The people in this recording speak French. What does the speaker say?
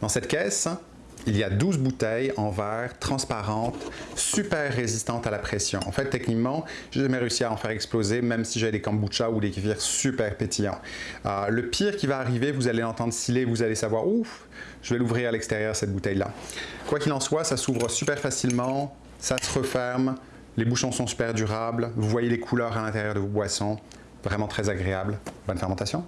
Dans cette caisse, il y a 12 bouteilles en verre, transparentes, super résistantes à la pression. En fait, techniquement, je j'ai jamais réussi à en faire exploser, même si j'ai des kombucha ou des kéfirs super pétillants. Euh, le pire qui va arriver, vous allez l'entendre sciller, vous allez savoir, ouf, je vais l'ouvrir à l'extérieur, cette bouteille-là. Quoi qu'il en soit, ça s'ouvre super facilement, ça se referme, les bouchons sont super durables, vous voyez les couleurs à l'intérieur de vos boissons, vraiment très agréable. Bonne fermentation!